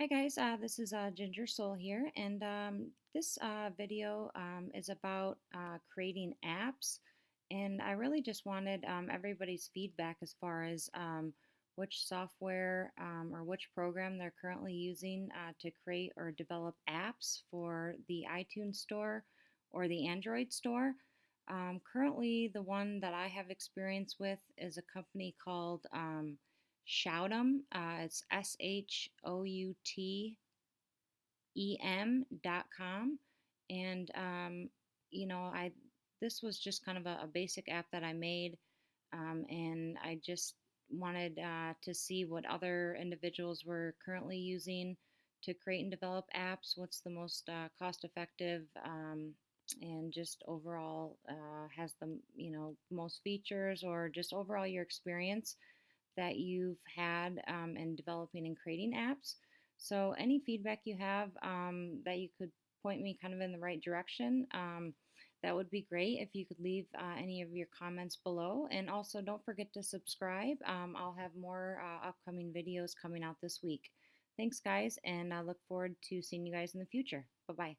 Hi guys, uh, this is uh, Ginger Soul here, and um, this uh, video um, is about uh, creating apps. And I really just wanted um, everybody's feedback as far as um, which software um, or which program they're currently using uh, to create or develop apps for the iTunes Store or the Android Store. Um, currently, the one that I have experience with is a company called Shoutem. Uh, it's S H O U T E M dot com. And, um, you know, I this was just kind of a, a basic app that I made. Um, and I just wanted uh, to see what other individuals were currently using to create and develop apps. What's the most uh, cost effective um, and just overall uh, has the you know most features or just overall your experience that you've had um, in developing and creating apps. So, any feedback you have um, that you could point me kind of in the right direction, um, that would be great if you could leave uh, any of your comments below. And also, don't forget to subscribe. Um, I'll have more uh, upcoming videos coming out this week. Thanks, guys, and I look forward to seeing you guys in the future. Bye bye.